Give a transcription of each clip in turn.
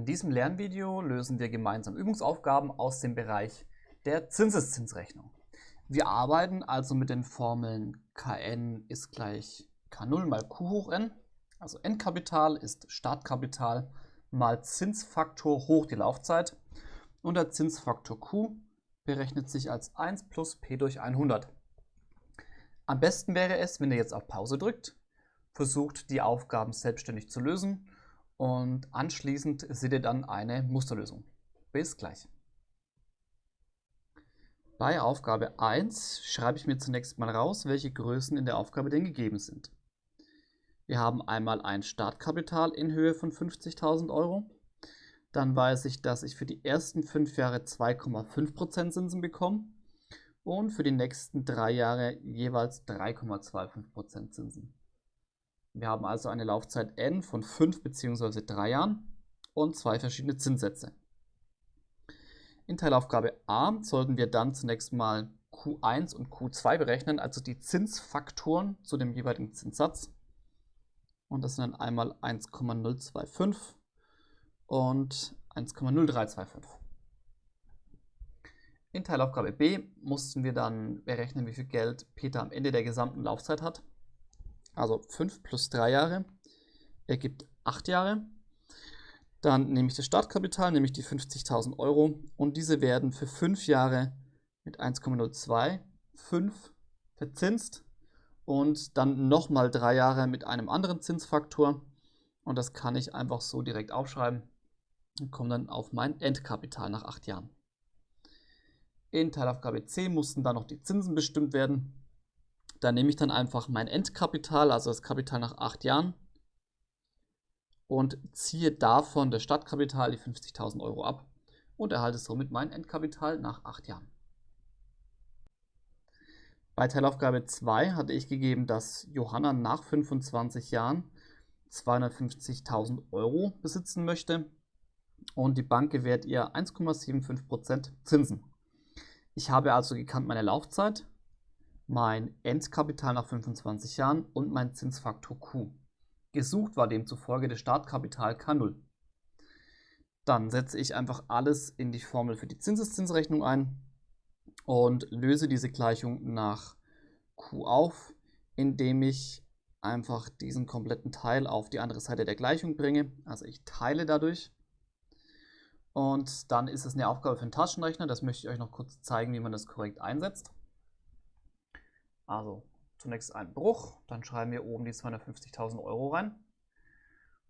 In diesem Lernvideo lösen wir gemeinsam Übungsaufgaben aus dem Bereich der Zinseszinsrechnung. Wir arbeiten also mit den Formeln Kn ist gleich K0 mal Q hoch n, also Endkapital ist Startkapital mal Zinsfaktor hoch die Laufzeit und der Zinsfaktor Q berechnet sich als 1 plus p durch 100. Am besten wäre es, wenn ihr jetzt auf Pause drückt, versucht die Aufgaben selbstständig zu lösen und anschließend seht ihr dann eine Musterlösung. Bis gleich. Bei Aufgabe 1 schreibe ich mir zunächst mal raus, welche Größen in der Aufgabe denn gegeben sind. Wir haben einmal ein Startkapital in Höhe von 50.000 Euro. Dann weiß ich, dass ich für die ersten fünf Jahre 2,5% Zinsen bekomme und für die nächsten drei Jahre jeweils 3,25% Zinsen. Wir haben also eine Laufzeit n von 5 bzw. 3 Jahren und zwei verschiedene Zinssätze. In Teilaufgabe a sollten wir dann zunächst mal Q1 und Q2 berechnen, also die Zinsfaktoren zu dem jeweiligen Zinssatz. Und das sind dann einmal 1,025 und 1,0325. In Teilaufgabe b mussten wir dann berechnen, wie viel Geld Peter am Ende der gesamten Laufzeit hat. Also 5 plus 3 Jahre ergibt 8 Jahre. Dann nehme ich das Startkapital, nämlich die 50.000 Euro und diese werden für 5 Jahre mit 1,025 verzinst und dann nochmal 3 Jahre mit einem anderen Zinsfaktor und das kann ich einfach so direkt aufschreiben und komme dann auf mein Endkapital nach 8 Jahren. In Teilaufgabe C mussten dann noch die Zinsen bestimmt werden. Da nehme ich dann einfach mein Endkapital, also das Kapital nach 8 Jahren und ziehe davon das Stadtkapital, die 50.000 Euro ab und erhalte somit mein Endkapital nach 8 Jahren. Bei Teilaufgabe 2 hatte ich gegeben, dass Johanna nach 25 Jahren 250.000 Euro besitzen möchte und die Bank gewährt ihr 1,75% Zinsen. Ich habe also gekannt meine Laufzeit, mein Endkapital nach 25 Jahren und mein Zinsfaktor Q. Gesucht war demzufolge das Startkapital K0. Dann setze ich einfach alles in die Formel für die Zinseszinsrechnung ein und löse diese Gleichung nach Q auf, indem ich einfach diesen kompletten Teil auf die andere Seite der Gleichung bringe. Also ich teile dadurch. Und dann ist es eine Aufgabe für den Taschenrechner. Das möchte ich euch noch kurz zeigen, wie man das korrekt einsetzt. Also zunächst ein Bruch, dann schreiben wir oben die 250.000 Euro rein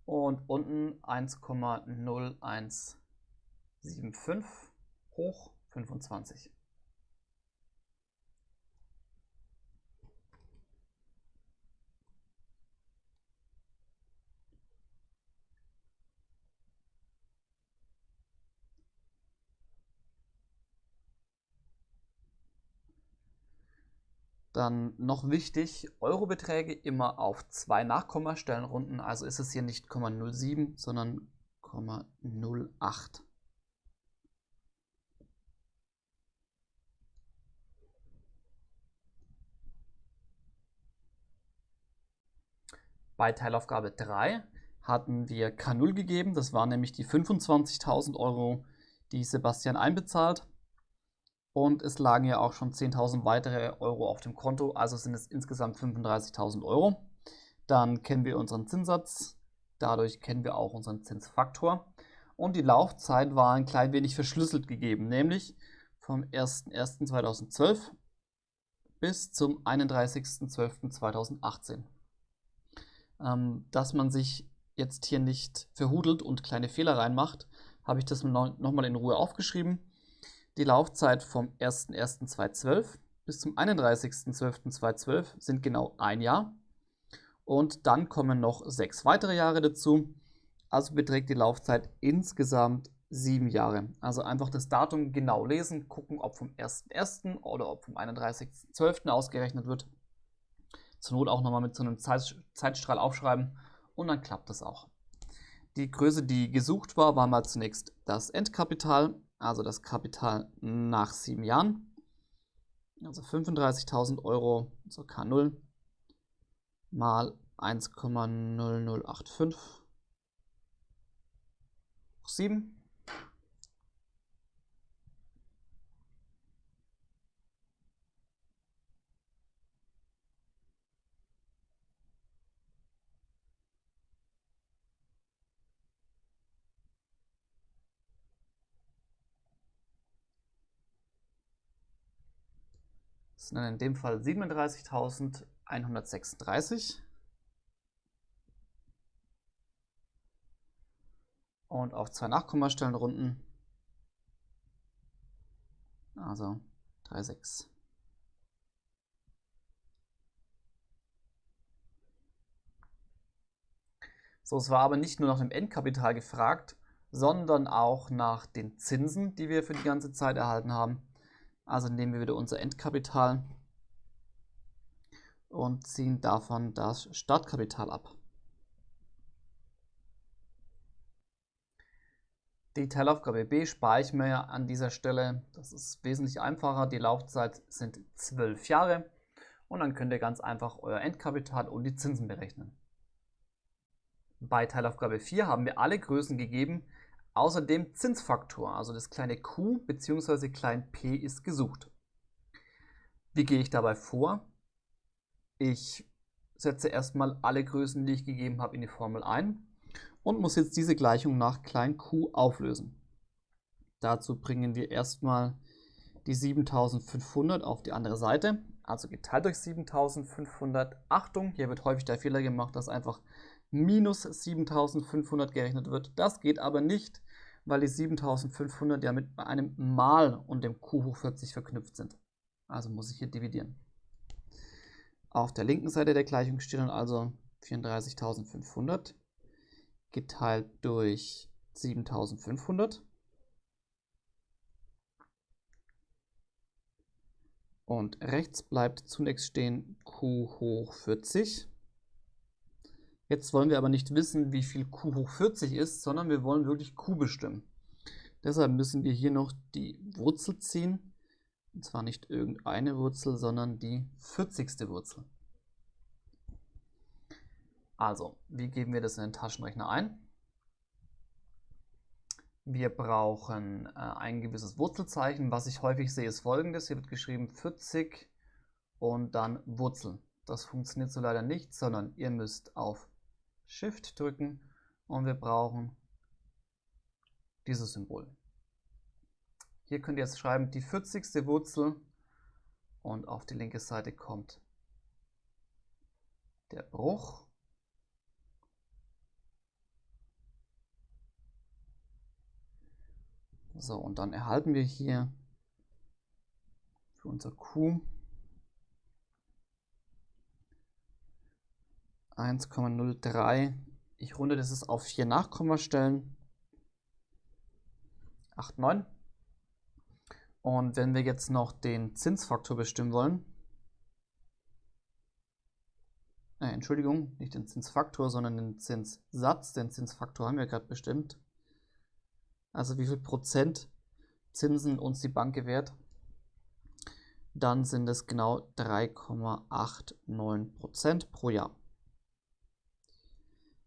und unten 1,0175 hoch 25. Dann noch wichtig, Eurobeträge immer auf zwei Nachkommastellen runden. Also ist es hier nicht 0,07, sondern 0,08. Bei Teilaufgabe 3 hatten wir K0 gegeben. Das waren nämlich die 25.000 Euro, die Sebastian einbezahlt. Und es lagen ja auch schon 10.000 weitere Euro auf dem Konto, also sind es insgesamt 35.000 Euro. Dann kennen wir unseren Zinssatz, dadurch kennen wir auch unseren Zinsfaktor. Und die Laufzeit war ein klein wenig verschlüsselt gegeben, nämlich vom 01.01.2012 bis zum 31.12.2018. Ähm, dass man sich jetzt hier nicht verhudelt und kleine Fehler reinmacht, habe ich das nochmal in Ruhe aufgeschrieben die Laufzeit vom 01.01.2012 bis zum 31.12.2012 sind genau ein Jahr. Und dann kommen noch sechs weitere Jahre dazu. Also beträgt die Laufzeit insgesamt sieben Jahre. Also einfach das Datum genau lesen, gucken, ob vom 1.1. oder ob vom 31.12. ausgerechnet wird. Zur Not auch nochmal mit so einem Zeitstrahl aufschreiben und dann klappt das auch. Die Größe, die gesucht war, war mal zunächst das Endkapital also das Kapital nach sieben Jahren. Also 35.000 Euro, so K0 mal 1,0085 7. Das sind dann in dem Fall 37.136. Und auf zwei Nachkommastellen runden. Also 3,6. So, es war aber nicht nur nach dem Endkapital gefragt, sondern auch nach den Zinsen, die wir für die ganze Zeit erhalten haben. Also nehmen wir wieder unser Endkapital und ziehen davon das Startkapital ab. Die Teilaufgabe B speichern wir an dieser Stelle. Das ist wesentlich einfacher. Die Laufzeit sind 12 Jahre und dann könnt ihr ganz einfach euer Endkapital und die Zinsen berechnen. Bei Teilaufgabe 4 haben wir alle Größen gegeben, Außerdem Zinsfaktor, also das kleine q bzw. klein p ist gesucht. Wie gehe ich dabei vor? Ich setze erstmal alle Größen, die ich gegeben habe, in die Formel ein und muss jetzt diese Gleichung nach klein q auflösen. Dazu bringen wir erstmal die 7500 auf die andere Seite, also geteilt durch 7500. Achtung, hier wird häufig der Fehler gemacht, dass einfach minus 7500 gerechnet wird. Das geht aber nicht, weil die 7500 ja mit einem Mal und dem Q hoch 40 verknüpft sind. Also muss ich hier dividieren. Auf der linken Seite der Gleichung steht dann also 34.500 geteilt durch 7.500. Und rechts bleibt zunächst stehen Q hoch 40. Jetzt wollen wir aber nicht wissen, wie viel q hoch 40 ist, sondern wir wollen wirklich q bestimmen. Deshalb müssen wir hier noch die Wurzel ziehen. Und zwar nicht irgendeine Wurzel, sondern die 40. Wurzel. Also, wie geben wir das in den Taschenrechner ein? Wir brauchen äh, ein gewisses Wurzelzeichen. Was ich häufig sehe, ist folgendes. Hier wird geschrieben 40 und dann Wurzel. Das funktioniert so leider nicht, sondern ihr müsst auf Shift drücken und wir brauchen dieses Symbol. Hier könnt ihr jetzt schreiben die 40. Wurzel und auf die linke Seite kommt der Bruch. So, und dann erhalten wir hier für unser Q 1,03. Ich runde das auf 4 Nachkommastellen. 8, 9. Und wenn wir jetzt noch den Zinsfaktor bestimmen wollen, äh, Entschuldigung, nicht den Zinsfaktor, sondern den Zinssatz, den Zinsfaktor haben wir gerade bestimmt. Also wie viel Prozent Zinsen uns die Bank gewährt, dann sind es genau 3,89 Prozent pro Jahr.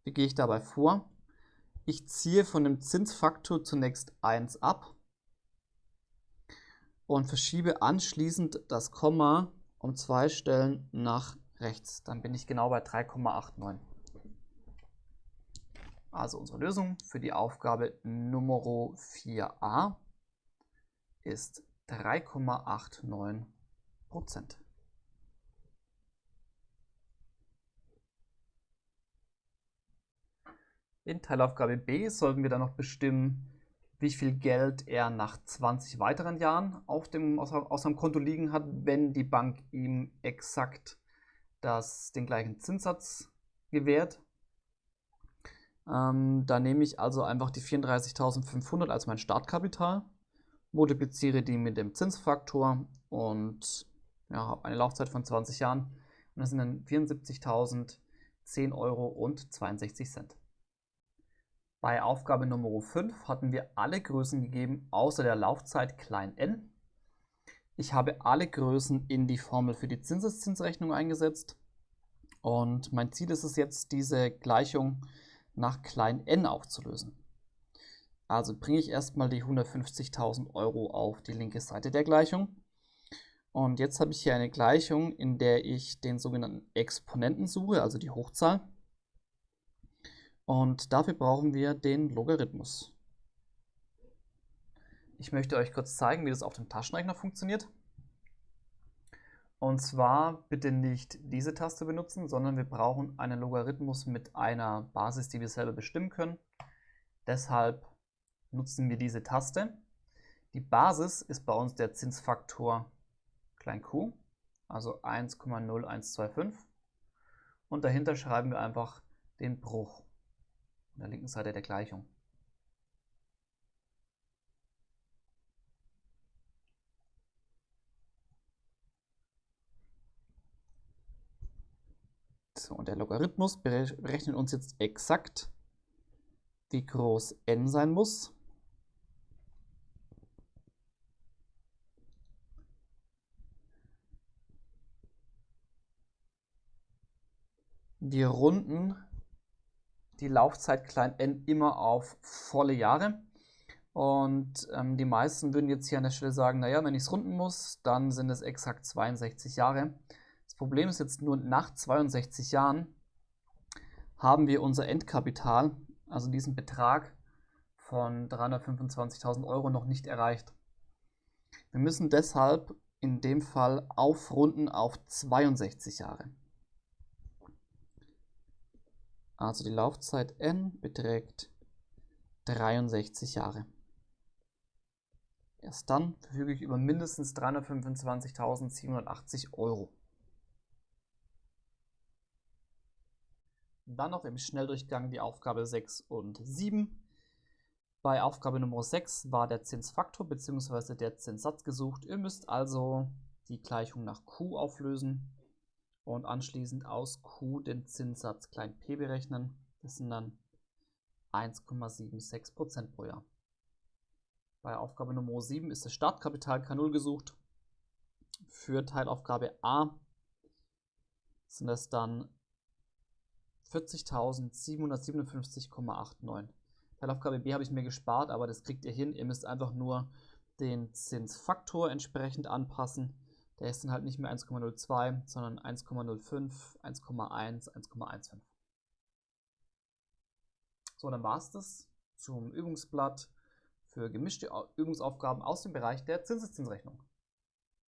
Wie gehe ich dabei vor? Ich ziehe von dem Zinsfaktor zunächst 1 ab und verschiebe anschließend das Komma um zwei Stellen nach rechts. Dann bin ich genau bei 3,89. Also unsere Lösung für die Aufgabe Nummer 4a ist 3,89 Prozent. In Teilaufgabe B sollten wir dann noch bestimmen, wie viel Geld er nach 20 weiteren Jahren auf dem, auf seinem Konto liegen hat, wenn die Bank ihm exakt das, den gleichen Zinssatz gewährt. Ähm, da nehme ich also einfach die 34.500 als mein Startkapital, multipliziere die mit dem Zinsfaktor und ja, habe eine Laufzeit von 20 Jahren. Und das sind dann 74.010 Euro und 62 Cent. Bei Aufgabe Nummer 5 hatten wir alle Größen gegeben, außer der Laufzeit n. Ich habe alle Größen in die Formel für die Zinseszinsrechnung eingesetzt. Und mein Ziel ist es jetzt, diese Gleichung nach n aufzulösen. Also bringe ich erstmal die 150.000 Euro auf die linke Seite der Gleichung. Und jetzt habe ich hier eine Gleichung, in der ich den sogenannten Exponenten suche, also die Hochzahl. Und dafür brauchen wir den Logarithmus. Ich möchte euch kurz zeigen, wie das auf dem Taschenrechner funktioniert. Und zwar bitte nicht diese Taste benutzen, sondern wir brauchen einen Logarithmus mit einer Basis, die wir selber bestimmen können. Deshalb nutzen wir diese Taste. Die Basis ist bei uns der Zinsfaktor q, also 1,0125. Und dahinter schreiben wir einfach den Bruch an der linken Seite der Gleichung. So, und der Logarithmus berechnet uns jetzt exakt, wie groß n sein muss. Wir runden die Laufzeit klein n immer auf volle Jahre. Und ähm, die meisten würden jetzt hier an der Stelle sagen, naja, wenn ich es runden muss, dann sind es exakt 62 Jahre. Das Problem ist jetzt nur, nach 62 Jahren haben wir unser Endkapital, also diesen Betrag von 325.000 Euro noch nicht erreicht. Wir müssen deshalb in dem Fall aufrunden auf 62 Jahre. Also die Laufzeit n beträgt 63 Jahre. Erst dann verfüge ich über mindestens 325.780 Euro. Dann noch im Schnelldurchgang die Aufgabe 6 und 7. Bei Aufgabe Nummer 6 war der Zinsfaktor bzw. der Zinssatz gesucht. Ihr müsst also die Gleichung nach Q auflösen und anschließend aus Q den Zinssatz klein p berechnen. Das sind dann 1,76% pro Jahr. Bei Aufgabe Nummer 7 ist das Startkapital K0 gesucht. Für Teilaufgabe A sind das dann 40.757,89. Teilaufgabe B habe ich mir gespart, aber das kriegt ihr hin. Ihr müsst einfach nur den Zinsfaktor entsprechend anpassen der ist dann halt nicht mehr 1,02, sondern 1,05, 1,1, 1,15. So, dann war es das zum Übungsblatt für gemischte Übungsaufgaben aus dem Bereich der Zinseszinsrechnung.